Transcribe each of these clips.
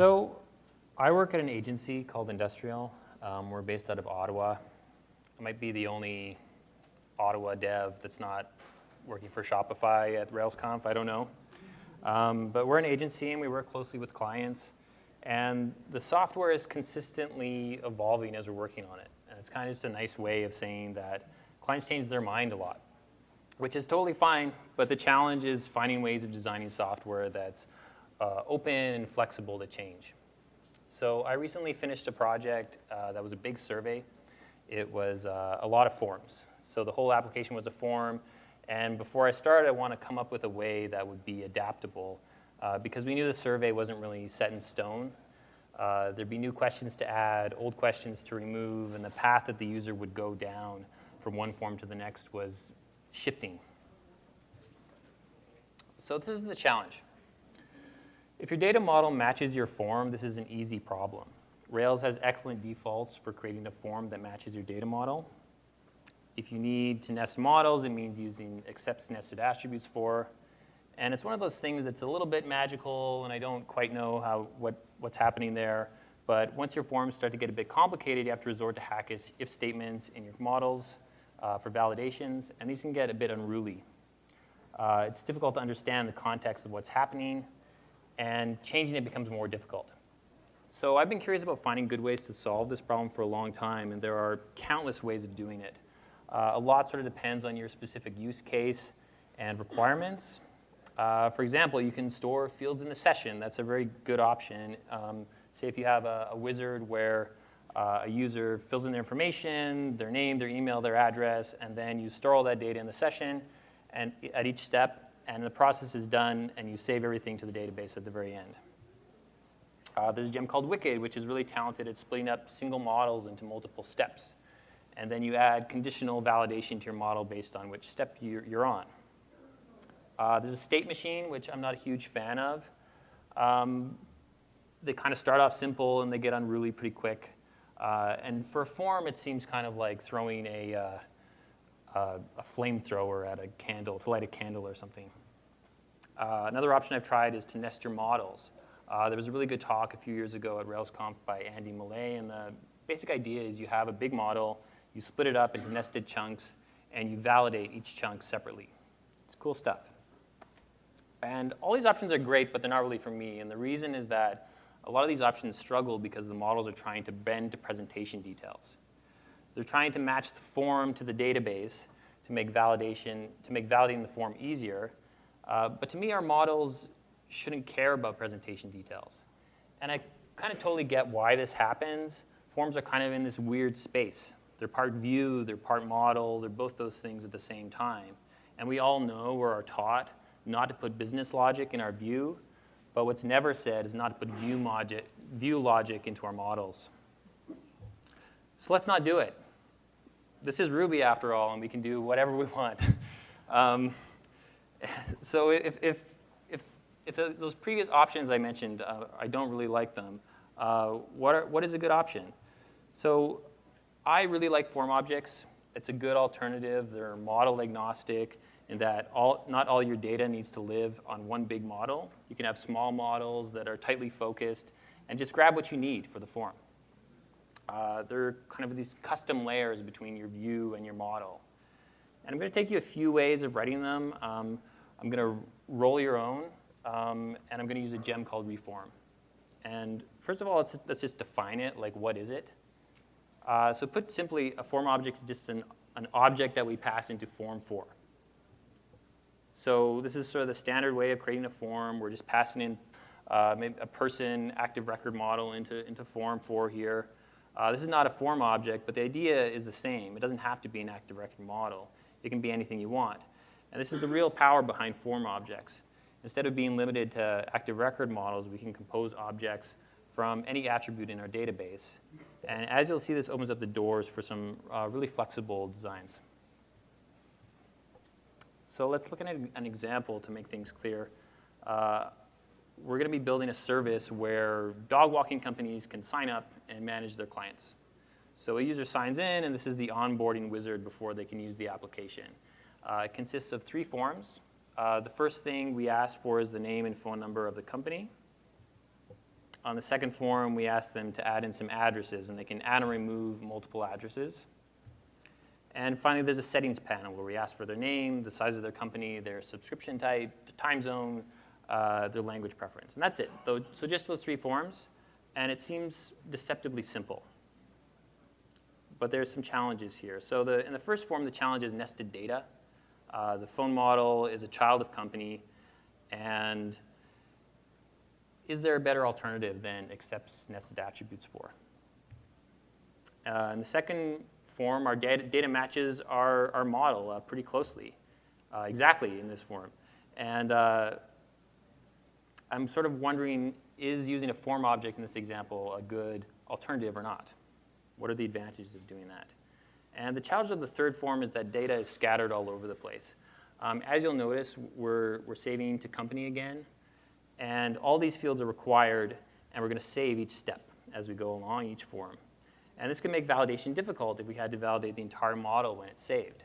So I work at an agency called Industrial. Um, we're based out of Ottawa. I might be the only Ottawa dev that's not working for Shopify at RailsConf, I don't know. Um, but we're an agency and we work closely with clients. And the software is consistently evolving as we're working on it. And it's kind of just a nice way of saying that clients change their mind a lot, which is totally fine. But the challenge is finding ways of designing software that's uh, open and flexible to change. So I recently finished a project uh, that was a big survey. It was uh, a lot of forms. So the whole application was a form. And before I started, I want to come up with a way that would be adaptable uh, because we knew the survey wasn't really set in stone. Uh, there'd be new questions to add, old questions to remove, and the path that the user would go down from one form to the next was shifting. So this is the challenge. If your data model matches your form, this is an easy problem. Rails has excellent defaults for creating a form that matches your data model. If you need to nest models, it means using accepts nested attributes for. And it's one of those things that's a little bit magical, and I don't quite know how, what, what's happening there. But once your forms start to get a bit complicated, you have to resort to hack if statements in your models uh, for validations, and these can get a bit unruly. Uh, it's difficult to understand the context of what's happening, and changing it becomes more difficult. So I've been curious about finding good ways to solve this problem for a long time, and there are countless ways of doing it. Uh, a lot sort of depends on your specific use case and requirements. Uh, for example, you can store fields in the session. That's a very good option. Um, say if you have a, a wizard where uh, a user fills in their information, their name, their email, their address, and then you store all that data in the session, and at each step, and the process is done, and you save everything to the database at the very end. Uh, there's a gem called Wicked, which is really talented at splitting up single models into multiple steps. And then you add conditional validation to your model based on which step you're, you're on. Uh, there's a state machine, which I'm not a huge fan of. Um, they kind of start off simple and they get unruly pretty quick. Uh, and for a form, it seems kind of like throwing a, uh, uh, a flamethrower at a candle, to light a candle or something. Uh, another option I've tried is to nest your models. Uh, there was a really good talk a few years ago at RailsConf by Andy Maleh, and the basic idea is you have a big model, you split it up into nested chunks, and you validate each chunk separately. It's cool stuff. And all these options are great, but they're not really for me, and the reason is that a lot of these options struggle because the models are trying to bend to presentation details. They're trying to match the form to the database to make validation, to make validating the form easier. Uh, but to me, our models shouldn't care about presentation details. And I kind of totally get why this happens. Forms are kind of in this weird space. They're part view, they're part model, they're both those things at the same time. And we all know or are taught not to put business logic in our view, but what's never said is not to put view logic, view logic into our models. So let's not do it. This is Ruby after all, and we can do whatever we want. Um, so if, if, if, if those previous options I mentioned, uh, I don't really like them, uh, what, are, what is a good option? So I really like form objects. It's a good alternative. They're model agnostic in that all, not all your data needs to live on one big model. You can have small models that are tightly focused and just grab what you need for the form. Uh, they're kind of these custom layers between your view and your model. And I'm going to take you a few ways of writing them. Um, I'm going to roll your own, um, and I'm going to use a gem called reform. And first of all, let's, let's just define it, like what is it? Uh, so put simply, a form object is just an, an object that we pass into form for. So this is sort of the standard way of creating a form. We're just passing in uh, a person active record model into, into form for here. Uh, this is not a form object, but the idea is the same. It doesn't have to be an active record model. It can be anything you want. And this is the real power behind form objects. Instead of being limited to active record models, we can compose objects from any attribute in our database. And as you'll see, this opens up the doors for some uh, really flexible designs. So let's look at an example to make things clear. Uh, we're going to be building a service where dog walking companies can sign up and manage their clients. So a user signs in, and this is the onboarding wizard before they can use the application. Uh, it consists of three forms. Uh, the first thing we ask for is the name and phone number of the company. On the second form, we ask them to add in some addresses, and they can add and remove multiple addresses. And finally, there's a settings panel where we ask for their name, the size of their company, their subscription type, the time zone, uh, their language preference. And that's it. So just those three forms. And it seems deceptively simple. But there's some challenges here. So the, in the first form, the challenge is nested data. Uh, the phone model is a child of company. And is there a better alternative than accepts nested attributes for? Uh, in the second form, our data, data matches our, our model uh, pretty closely, uh, exactly in this form. And uh, I'm sort of wondering, is using a form object in this example a good alternative or not? What are the advantages of doing that? And the challenge of the third form is that data is scattered all over the place. Um, as you'll notice, we're, we're saving to company again. And all these fields are required, and we're going to save each step as we go along each form. And this can make validation difficult if we had to validate the entire model when it's saved.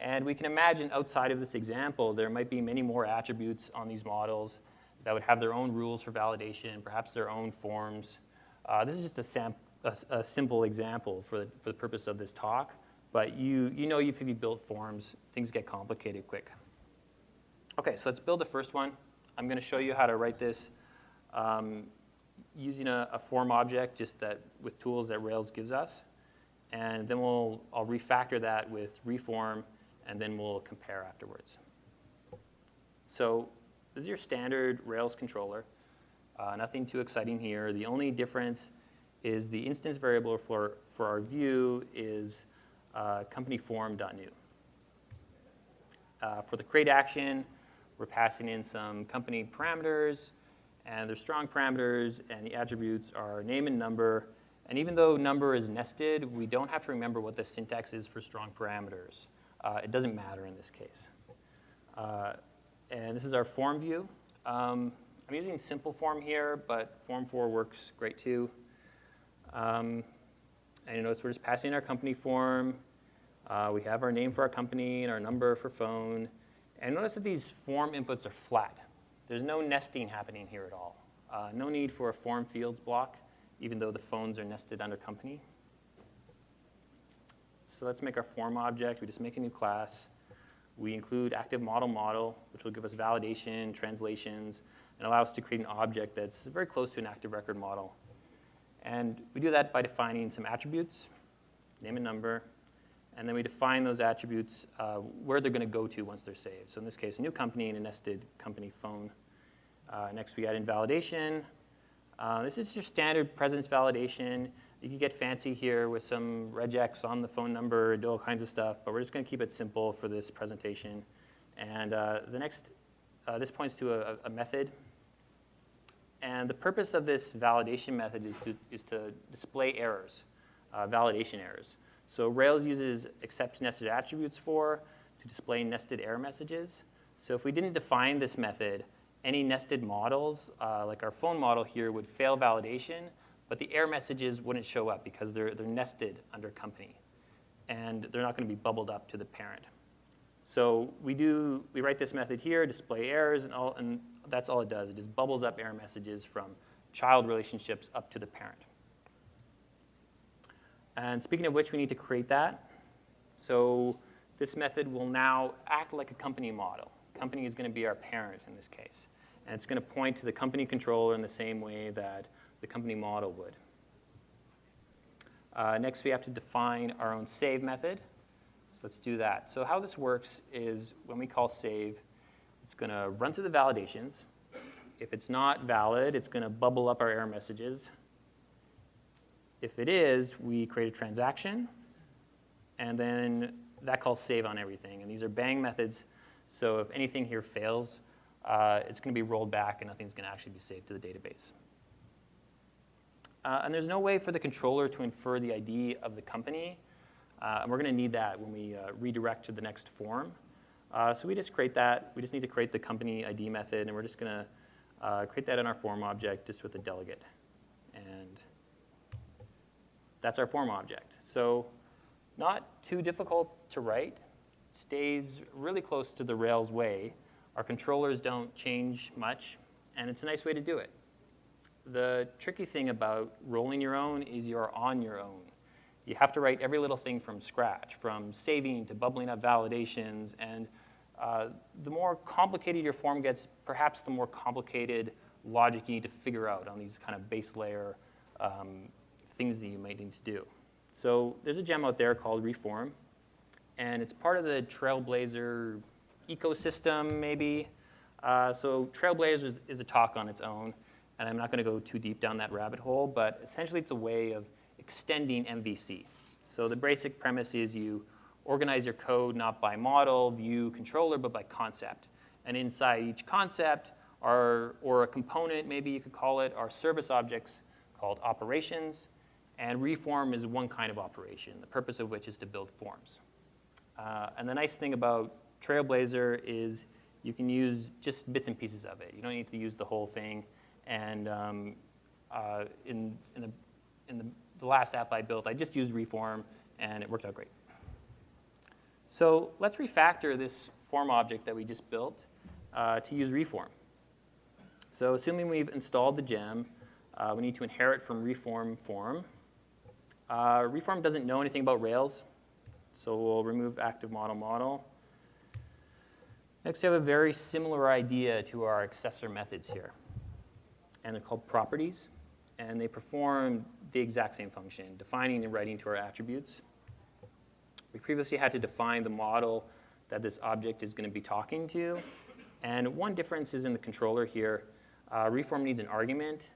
And we can imagine outside of this example, there might be many more attributes on these models that would have their own rules for validation, perhaps their own forms. Uh, this is just a, sam a, a simple example for the, for the purpose of this talk. But you, you know if you built forms, things get complicated quick. OK, so let's build the first one. I'm going to show you how to write this um, using a, a, form object just that with tools that Rails gives us. And then we'll, I'll refactor that with reform, and then we'll compare afterwards. So this is your standard Rails controller. Uh, nothing too exciting here. The only difference is the instance variable for, for our view is uh, company form.new. Uh, for the create action, we're passing in some company parameters, and they're strong parameters, and the attributes are name and number. And even though number is nested, we don't have to remember what the syntax is for strong parameters. Uh, it doesn't matter in this case. Uh, and this is our form view. Um, I'm using simple form here, but form for works great too. Um, and you notice we're just passing our company form. Uh, we have our name for our company and our number for phone. And notice that these form inputs are flat. There's no nesting happening here at all. Uh, no need for a form fields block, even though the phones are nested under company. So let's make our form object. We just make a new class. We include active model model, which will give us validation, translations, and allow us to create an object that's very close to an active record model. And we do that by defining some attributes, name and number, and then we define those attributes uh, where they're going to go to once they're saved. So in this case, a new company and a nested company phone. Uh, next, we add in validation. Uh, this is your standard presence validation. You can get fancy here with some regex on the phone number, and do all kinds of stuff, but we're just going to keep it simple for this presentation. And uh, the next, uh, this points to a, a, method. And the purpose of this validation method is to, is to display errors, uh, validation errors. So Rails uses accept nested attributes for to display nested error messages. So if we didn't define this method, any nested models, uh, like our phone model here, would fail validation, but the error messages wouldn't show up because they're, they're nested under company. And they're not going to be bubbled up to the parent. So we do, we write this method here, display errors, and, all, and that's all it does. It just bubbles up error messages from child relationships up to the parent. And speaking of which, we need to create that. So this method will now act like a company model. Company is going to be our parent in this case. And it's going to point to the company controller in the same way that the company model would. Uh, next, we have to define our own save method. So let's do that. So how this works is when we call save, it's going to run through the validations. If it's not valid, it's going to bubble up our error messages. If it is, we create a transaction, and then that calls save on everything. And these are bang methods, so if anything here fails, uh, it's going to be rolled back and nothing's going to actually be saved to the database. Uh, and there's no way for the controller to infer the ID of the company. Uh, and we're going to need that when we uh, redirect to the next form. Uh, so we just create that. We just need to create the company ID method, and we're just going to uh, create that in our form object just with a delegate. And that's our form object. So not too difficult to write. Stays really close to the Rails way. Our controllers don't change much, and it's a nice way to do it. The tricky thing about rolling your own is you're on your own. You have to write every little thing from scratch, from saving to bubbling up validations, and uh, the more complicated your form gets, perhaps the more complicated logic you need to figure out on these kind of base layer um, things that you might need to do. So there's a gem out there called Reform, and it's part of the Trailblazer ecosystem, maybe. Uh, so Trailblazer is, is, a talk on its own, and I'm not going to go too deep down that rabbit hole, but essentially it's a way of extending MVC. So the basic premise is you organize your code not by model, view, controller, but by concept. And inside each concept, are, or a component, maybe you could call it, are service objects called operations. And reform is one kind of operation, the purpose of which is to build forms. Uh, and the nice thing about Trailblazer is you can use just bits and pieces of it. You don't need to use the whole thing. And um, uh, in, in, the, in the, the last app I built, I just used reform, and it worked out great. So let's refactor this form object that we just built uh, to use reform. So assuming we've installed the gem, uh, we need to inherit from reform form. Uh, reform doesn't know anything about Rails, so we'll remove active model model. Next, we have a very similar idea to our accessor methods here. And they're called properties. And they perform the exact same function, defining and writing to our attributes. We previously had to define the model that this object is going to be talking to. And one difference is in the controller here. Uh, reform needs an argument.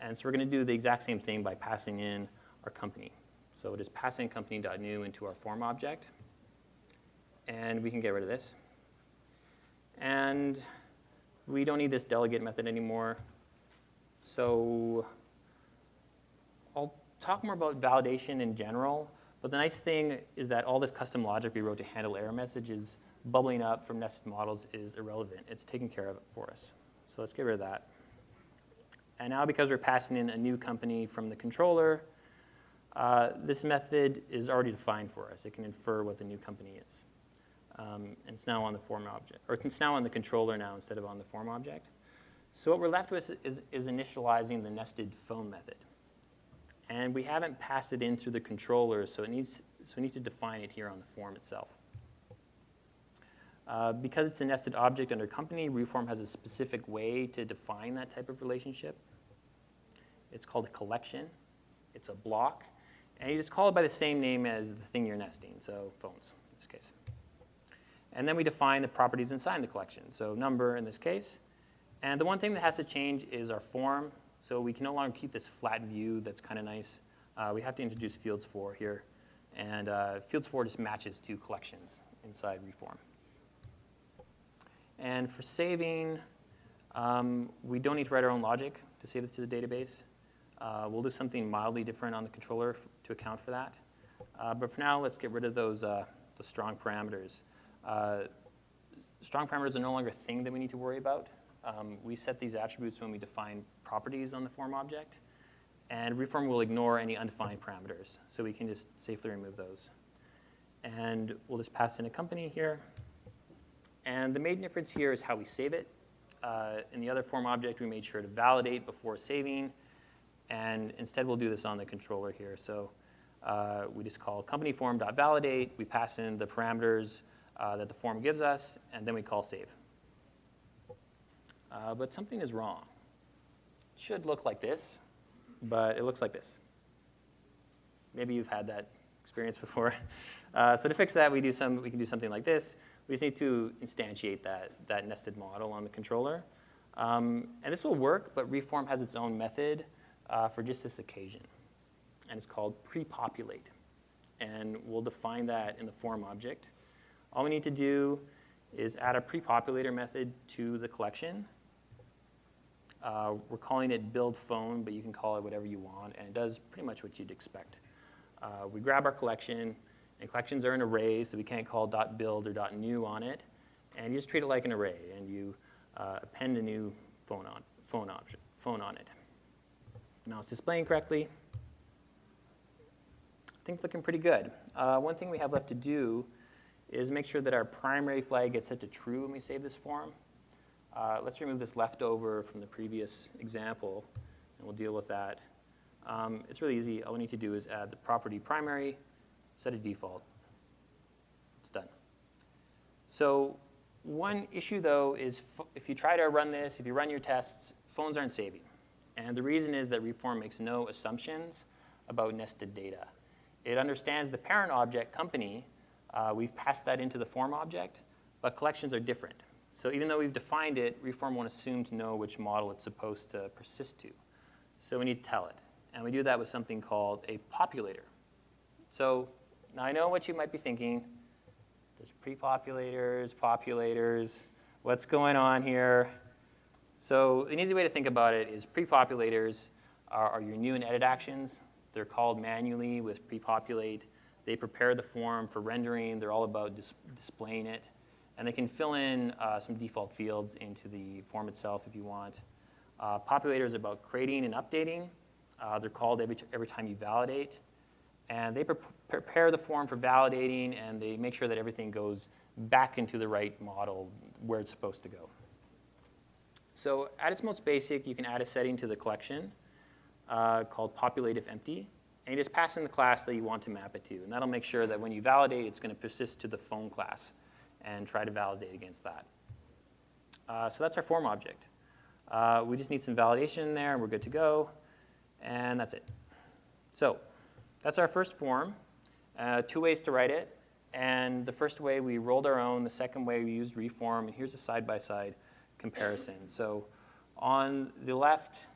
And so we're going to do the exact same thing by passing in our company. So it is passing company.new into our form object. And we can get rid of this. And we don't need this delegate method anymore. So I'll talk more about validation in general. But the nice thing is that all this custom logic we wrote to handle error messages bubbling up from nested models is irrelevant. It's taken care of for us. So let's get rid of that. And now because we're passing in a new company from the controller, uh, this method is already defined for us. It can infer what the new company is. Um, and it's now on the form object, or it's now on the controller now instead of on the form object. So what we're left with is, is initializing the nested phone method. And we haven't passed it in through the controller, so, it needs, so we need to define it here on the form itself. Uh, because it's a nested object under company, Reform has a specific way to define that type of relationship. It's called a collection. It's a block. And you just call it by the same name as the thing you're nesting, so phones in this case. And then we define the properties inside the collection, so number in this case. And the one thing that has to change is our form. So we can no longer keep this flat view that's kind of nice. Uh, we have to introduce fields for here. And uh, fields for just matches to collections inside Reform. And for saving, um, we don't need to write our own logic to save it to the database. Uh, we'll do something mildly different on the controller to account for that. Uh, but for now, let's get rid of those uh, the strong parameters. Uh, strong parameters are no longer a thing that we need to worry about. Um, we set these attributes when we define properties on the form object. And reform will ignore any undefined parameters. So we can just safely remove those. And we'll just pass in a company here. And the main difference here is how we save it. Uh, in the other form object, we made sure to validate before saving. And instead, we'll do this on the controller here. So uh, we just call company form.validate. We pass in the parameters uh, that the form gives us, and then we call save. Uh, but something is wrong. Should look like this, but it looks like this. Maybe you've had that experience before. Uh, so to fix that, we, do some, we can do something like this. We just need to instantiate that, that nested model on the controller. Um, and this will work, but Reform has its own method uh, for just this occasion. And it's called pre-populate. And we'll define that in the form object. All we need to do is add a pre-populator method to the collection. Uh, we're calling it build phone, but you can call it whatever you want, and it does pretty much what you'd expect. Uh, we grab our collection, and collections are an array, so we can't call .build or .new on it, and you just treat it like an array, and you uh, append a new phone on, phone, object, phone on it. Now it's displaying correctly. I think it's looking pretty good. Uh, one thing we have left to do is make sure that our primary flag gets set to true when we save this form. Uh, let's remove this leftover from the previous example. and we'll deal with that. Um, it's really easy. All we need to do is add the property primary, set a default. It's done. So one issue, though, is if you try to run this, if you run your tests, phones aren't saving. And the reason is that Reform makes no assumptions about nested data. It understands the parent object, company. Uh, we've passed that into the form object, but collections are different. So even though we've defined it, Reform won't assume to know which model it's supposed to persist to. So we need to tell it. And we do that with something called a populator. So now I know what you might be thinking. There's pre-populators, populators. What's going on here? So an easy way to think about it is pre-populators are, are your new and edit actions. They're called manually with pre-populate. They prepare the form for rendering. They're all about dis displaying it. And they can fill in uh, some default fields into the form itself if you want. Uh, populator is about creating and updating. Uh, they're called every, every time you validate. And they pre prepare the form for validating, and they make sure that everything goes back into the right model where it's supposed to go. So at its most basic, you can add a setting to the collection uh, called populate if empty. And you just pass in the class that you want to map it to. And that'll make sure that when you validate, it's going to persist to the phone class and try to validate against that. Uh, so that's our form object. Uh, we just need some validation in there, and we're good to go. And that's it. So that's our first form. Uh, two ways to write it. And the first way, we rolled our own. The second way, we used reform. And here's a side-by-side -side comparison. So on the left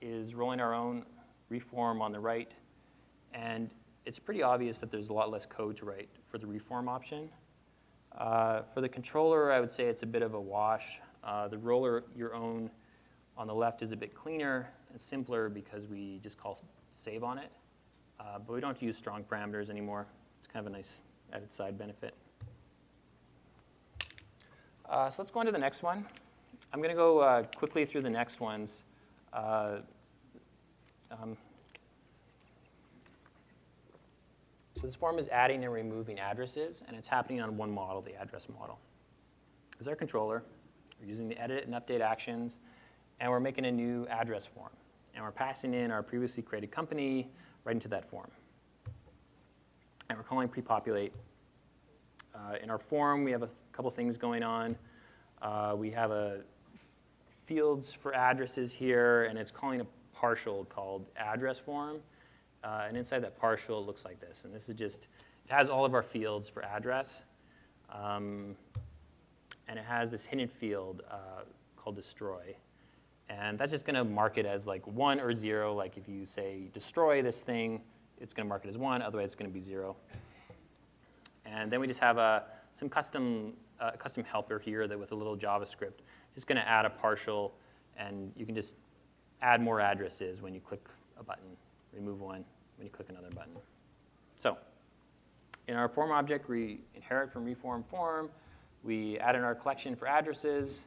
is rolling our own reform on the right. And it's pretty obvious that there's a lot less code to write for the reform option. Uh, for the controller, I would say it's a bit of a wash. Uh, the roller your own on the left is a bit cleaner and simpler because we just call save on it. Uh, but we don't have to use strong parameters anymore. It's kind of a nice added side benefit. Uh, so let's go on to the next one. I'm going to go uh, quickly through the next ones. Um, so this form is adding and removing addresses, and it's happening on one model, the address model. This is our controller. We're using the edit and update actions, and we're making a new address form. And we're passing in our previously created company right into that form. And we're calling prepopulate. Uh, in our form, we have a couple things going on. Uh, we have a fields for addresses here, and it's calling a partial called address form. Uh, and inside that partial, it looks like this. And this is just, it has all of our fields for address. Um, and it has this hidden field uh, called destroy. And that's just going to mark it as like 1 or 0. Like if you say destroy this thing, it's going to mark it as 1. Otherwise, it's going to be 0. And then we just have a, some custom, uh, custom helper here that with a little JavaScript. Just going to add a partial. And you can just add more addresses when you click a button, remove one when you click another button. So in our form object, we inherit from reform form. We add in our collection for addresses.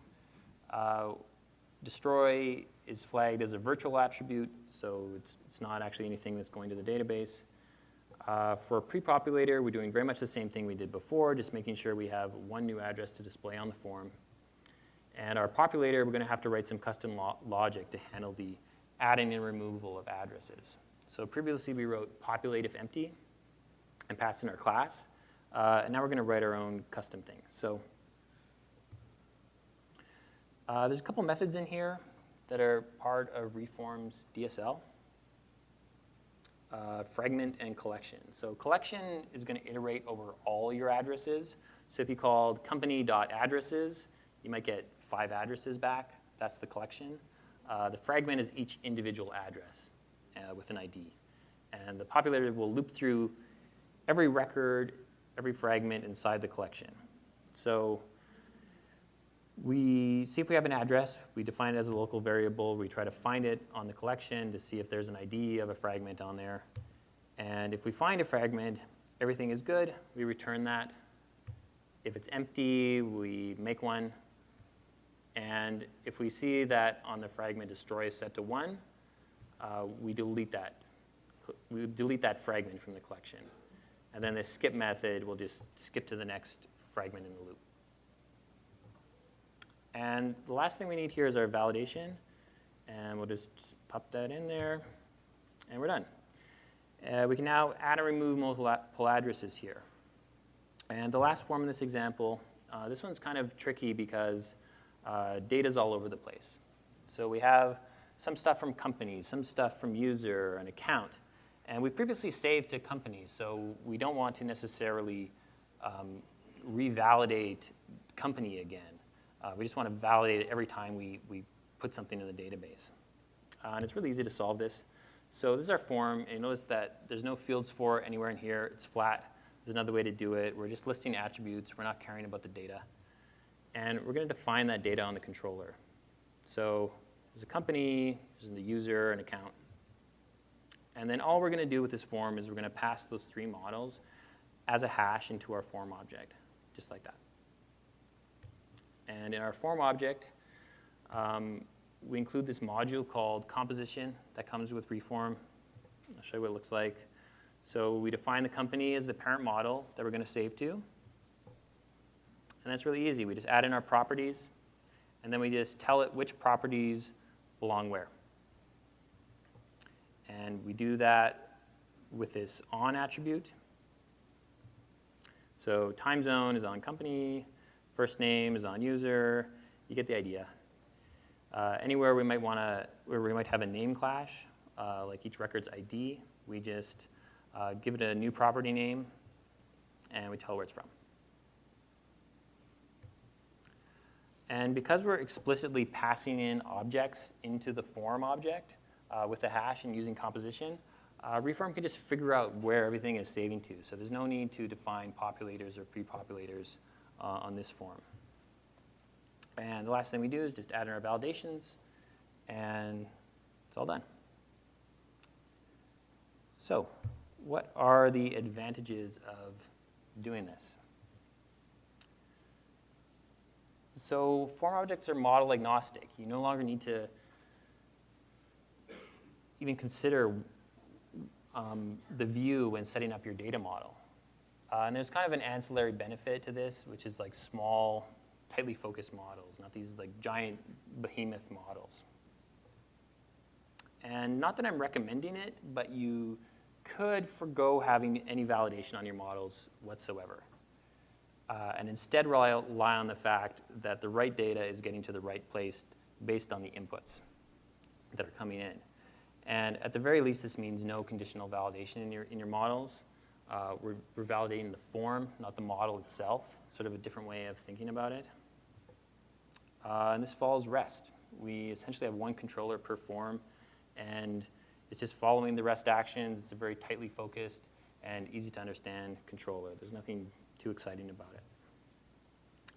Uh, destroy is flagged as a virtual attribute, so it's, it's not actually anything that's going to the database. Uh, for prepopulator, we're doing very much the same thing we did before, just making sure we have one new address to display on the form. And our populator, we're going to have to write some custom lo logic to handle the adding and removal of addresses. So previously we wrote populate if empty and passed in our class. Uh, and now we're going to write our own custom thing. So uh, there's a couple methods in here that are part of Reform's DSL. Uh, fragment and collection. So collection is going to iterate over all your addresses. So if you called company.addresses, you might get five addresses back. That's the collection. Uh, the fragment is each individual address uh, with an ID. And the populator will loop through every record, every fragment inside the collection. So we see if we have an address. We define it as a local variable. We try to find it on the collection to see if there's an ID of a fragment on there. And if we find a fragment, everything is good. We return that. If it's empty, we make one. And if we see that on the fragment destroy is set to 1, uh, we delete that. We delete that fragment from the collection. And then the skip method will just skip to the next fragment in the loop. And the last thing we need here is our validation. And we'll just pop that in there, and we're done. Uh, we can now add and remove multiple addresses here. And the last form in this example, uh, this one's kind of tricky because uh, data's all over the place. So we have some stuff from companies, some stuff from user, an account. And we previously saved to companies, so we don't want to necessarily um, revalidate company again. Uh, we just want to validate it every time we, we put something in the database. Uh, and it's really easy to solve this. So this is our form, and notice that there's no fields for anywhere in here. It's flat. There's another way to do it. We're just listing attributes. We're not caring about the data. And we're going to define that data on the controller. So there's a company, there's the user, an account. And then all we're going to do with this form is we're going to pass those three models as a hash into our form object, just like that. And in our form object, um, we include this module called composition that comes with reform. I'll show you what it looks like. So we define the company as the parent model that we're going to save to. And that's really easy. We just add in our properties, and then we just tell it which properties belong where. And we do that with this on attribute. So time zone is on company, first name is on user. You get the idea. Uh, anywhere we might want to, where we might have a name clash, uh, like each record's ID, we just uh, give it a new property name, and we tell where it's from. And because we're explicitly passing in objects into the form object uh, with the hash and using composition, uh, Reform can just figure out where everything is saving to. So there's no need to define populators or pre-populators uh, on this form. And the last thing we do is just add in our validations, and it's all done. So what are the advantages of doing this? So form objects are model agnostic. You no longer need to even consider um, the view when setting up your data model. Uh, and there's kind of an ancillary benefit to this, which is like small, tightly focused models, not these like giant behemoth models. And not that I'm recommending it, but you could forego having any validation on your models whatsoever. Uh, and instead rely, rely on the fact that the right data is getting to the right place based on the inputs that are coming in. And at the very least, this means no conditional validation in your, in your models. Uh, we're, we're, validating the form, not the model itself, sort of a different way of thinking about it. Uh, and this follows REST. We essentially have one controller per form, and it's just following the REST actions. It's a very tightly focused and easy to understand controller. There's nothing too exciting about it.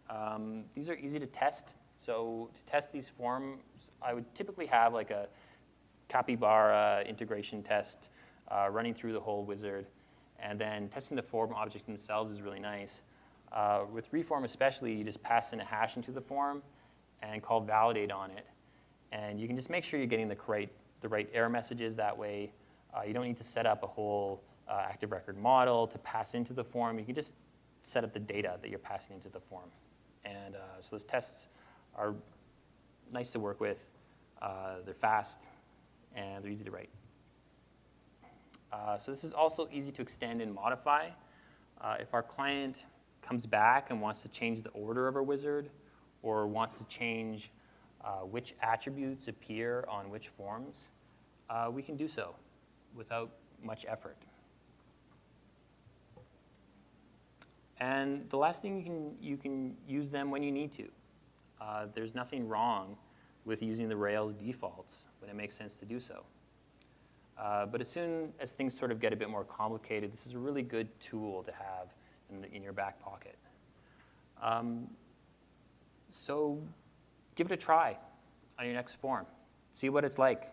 Um, these are easy to test. So to test these forms, I would typically have like a capybara integration test uh, running through the whole wizard. And then testing the form objects themselves is really nice. Uh, with reform especially, you just pass in a hash into the form and call validate on it. And you can just make sure you're getting the correct the right error messages that way. Uh, you don't need to set up a whole uh, active record model to pass into the form. You can just set up the data that you're passing into the form. And uh, so those tests are nice to work with. Uh, they're fast, and they're easy to write. Uh, so this is also easy to extend and modify. Uh, if our client comes back and wants to change the order of our wizard or wants to change uh, which attributes appear on which forms, we can do so without much effort. And the last thing, you can, you can use them when you need to. Uh, there's nothing wrong with using the Rails defaults when it makes sense to do so. Uh, but as soon as things sort of get a bit more complicated, this is a really good tool to have in, the, in your back pocket. Um, so give it a try on your next form. See what it's like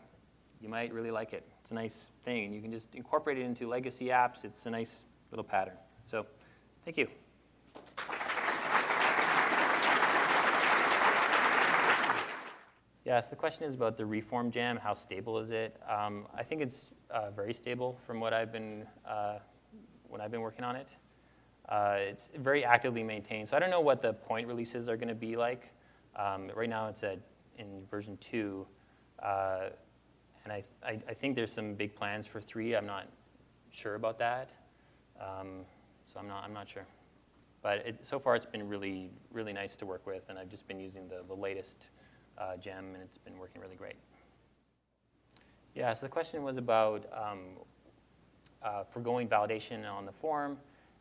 you might really like it. It's a nice thing. You can just incorporate it into legacy apps. It's a nice little pattern. So thank you. Yes, the question is about the reform gem. How stable is it? Um, I think it's uh, very stable from what I've been uh, when I've been working on it. Uh, it's very actively maintained. So I don't know what the point releases are going to be like. Um, right now it's at in version two. Uh, and I, I, I think there's some big plans for three. I'm not sure about that. Um, so I'm not, I'm not sure. But it, so far, it's been really, really nice to work with, and I've just been using the, the latest uh, gem, and it's been working really great. Yeah, so the question was about um, uh, foregoing validation on the form,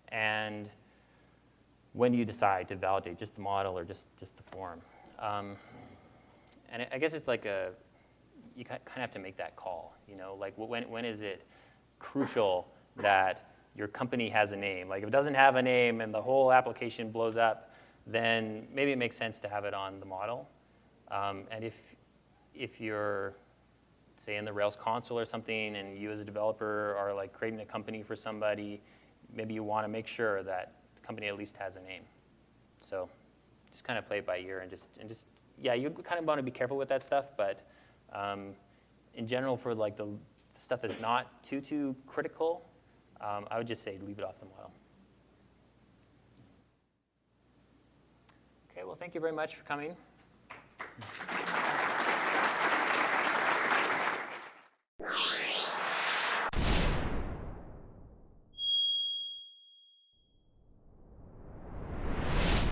and when do you decide to validate just the model or just, just the form? Um, and I guess it's like a, you kind of have to make that call, you know, like when, when is it crucial that your company has a name? Like if it doesn't have a name and the whole application blows up, then maybe it makes sense to have it on the model. Um, and if, if you're, say in the Rails console or something, and you as a developer are like creating a company for somebody, maybe you want to make sure that the company at least has a name. So just kind of play it by ear and just, and just yeah, you kind of want to be careful with that stuff, but um, in general, for like the stuff that's not too, too critical, um, I would just say leave it off the model. Okay, well, thank you very much for coming. you